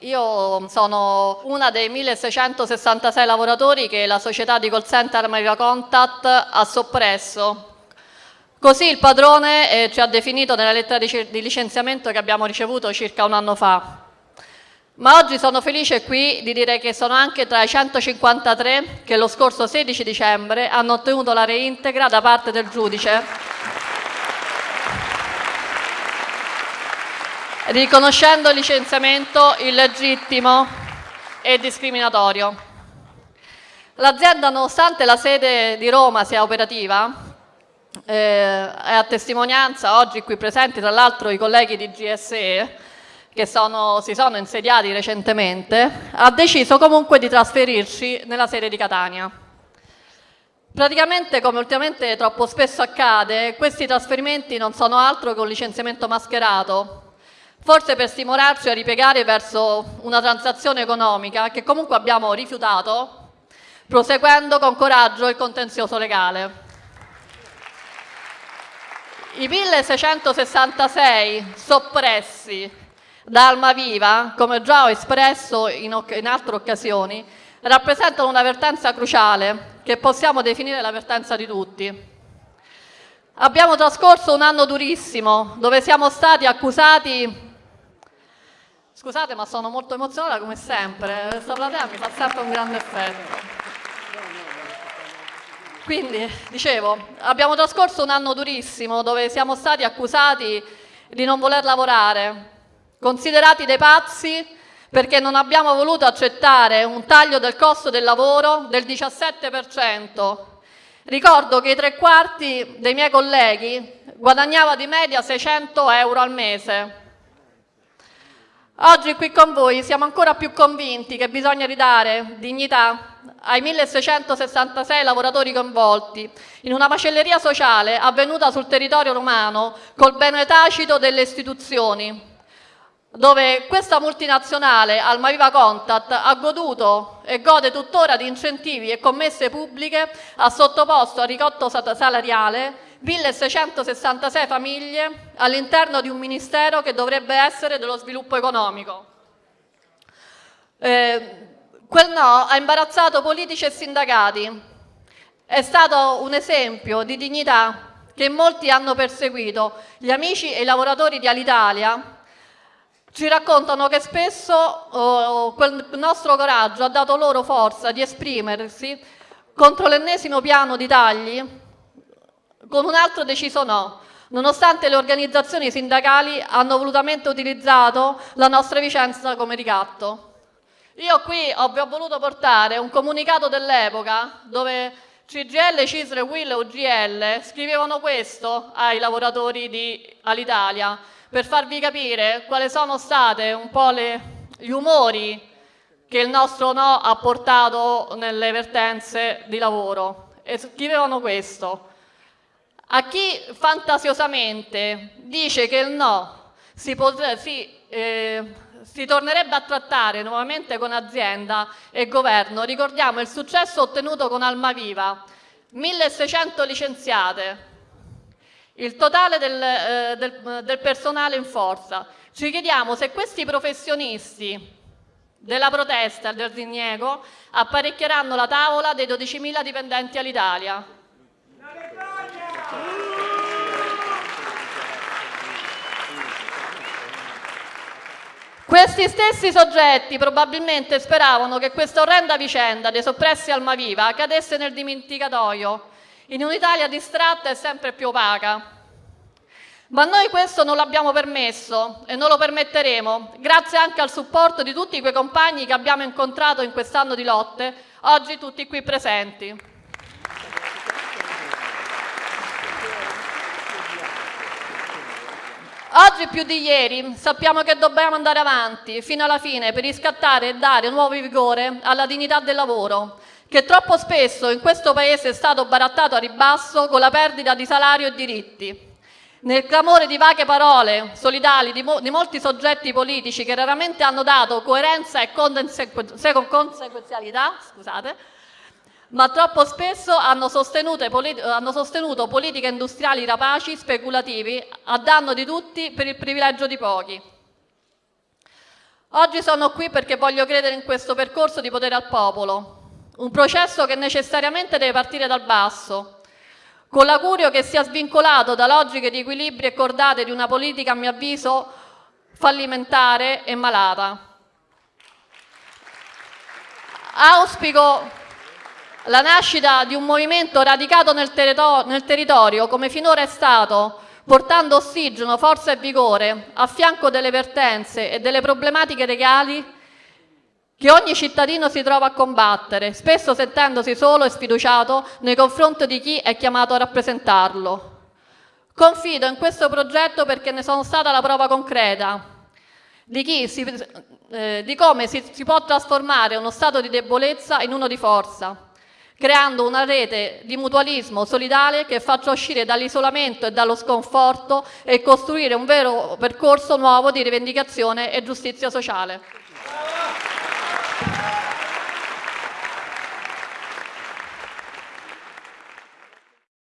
Io sono una dei 1666 lavoratori che la società di call center America Contact ha soppresso. Così il padrone eh, ci ha definito nella lettera di, di licenziamento che abbiamo ricevuto circa un anno fa. Ma oggi sono felice qui di dire che sono anche tra i 153 che lo scorso 16 dicembre hanno ottenuto la reintegra da parte del giudice, riconoscendo il licenziamento illegittimo e discriminatorio. L'azienda, nonostante la sede di Roma sia operativa, eh, è a testimonianza oggi qui presenti tra l'altro i colleghi di GSE, che sono, si sono insediati recentemente, ha deciso comunque di trasferirci nella sede di Catania. Praticamente, come ultimamente troppo spesso accade, questi trasferimenti non sono altro che un licenziamento mascherato, forse per stimolarci a ripiegare verso una transazione economica che comunque abbiamo rifiutato, proseguendo con coraggio il contenzioso legale. I 1666 soppressi da Almaviva, come già ho espresso in, in altre occasioni, rappresentano una vertenza cruciale che possiamo definire la vertenza di tutti. Abbiamo trascorso un anno durissimo dove siamo stati accusati Scusate, ma sono molto emozionata come sempre. Questa platea mi fa sempre un grande effetto. Quindi, dicevo, abbiamo trascorso un anno durissimo dove siamo stati accusati di non voler lavorare, considerati dei pazzi perché non abbiamo voluto accettare un taglio del costo del lavoro del 17%. Ricordo che i tre quarti dei miei colleghi guadagnava di media 600 euro al mese. Oggi qui con voi siamo ancora più convinti che bisogna ridare dignità ai 1666 lavoratori coinvolti in una macelleria sociale avvenuta sul territorio romano col bene tacito delle istituzioni, dove questa multinazionale Almaviva Contact ha goduto e gode tuttora di incentivi e commesse pubbliche, ha sottoposto a ricotto salariale 1666 famiglie all'interno di un ministero che dovrebbe essere dello sviluppo economico. Eh, quel no ha imbarazzato politici e sindacati. È stato un esempio di dignità che molti hanno perseguito. Gli amici e i lavoratori di Alitalia ci raccontano che spesso oh, quel nostro coraggio ha dato loro forza di esprimersi contro l'ennesimo piano di tagli con un altro deciso no, nonostante le organizzazioni sindacali hanno volutamente utilizzato la nostra vicenza come ricatto. Io qui vi ho voluto portare un comunicato dell'epoca dove CGL, CISRE, WIL e UGL scrivevano questo ai lavoratori di Alitalia per farvi capire quali sono stati un po' le, gli umori che il nostro no ha portato nelle vertenze di lavoro. E scrivevano questo. A chi fantasiosamente dice che il no si, si, eh, si tornerebbe a trattare nuovamente con azienda e governo, ricordiamo il successo ottenuto con Almaviva, 1600 licenziate, il totale del, eh, del, del personale in forza. Ci chiediamo se questi professionisti della protesta e del diniego apparecchieranno la tavola dei 12.000 dipendenti all'Italia. Questi stessi soggetti probabilmente speravano che questa orrenda vicenda dei soppressi Almaviva cadesse nel dimenticatoio in un'Italia distratta e sempre più opaca. Ma noi questo non l'abbiamo permesso e non lo permetteremo, grazie anche al supporto di tutti quei compagni che abbiamo incontrato in quest'anno di lotte, oggi tutti qui presenti. Oggi più di ieri sappiamo che dobbiamo andare avanti fino alla fine per riscattare e dare nuovo vigore alla dignità del lavoro, che troppo spesso in questo Paese è stato barattato a ribasso con la perdita di salario e diritti. Nel clamore di vaghe parole solidali di, mo di molti soggetti politici che raramente hanno dato coerenza e conseguenzialità, scusate, ma troppo spesso hanno sostenuto, hanno sostenuto politiche industriali rapaci, speculativi, a danno di tutti per il privilegio di pochi. Oggi sono qui perché voglio credere in questo percorso di potere al popolo, un processo che necessariamente deve partire dal basso, con l'augurio che sia svincolato da logiche di equilibri e cordate di una politica, a mio avviso, fallimentare e malata. Auspico la nascita di un movimento radicato nel, nel territorio come finora è stato, portando ossigeno, forza e vigore a fianco delle vertenze e delle problematiche reali che ogni cittadino si trova a combattere, spesso sentendosi solo e sfiduciato nei confronti di chi è chiamato a rappresentarlo. Confido in questo progetto perché ne sono stata la prova concreta di, si, eh, di come si, si può trasformare uno stato di debolezza in uno di forza, creando una rete di mutualismo solidale che faccia uscire dall'isolamento e dallo sconforto e costruire un vero percorso nuovo di rivendicazione e giustizia sociale.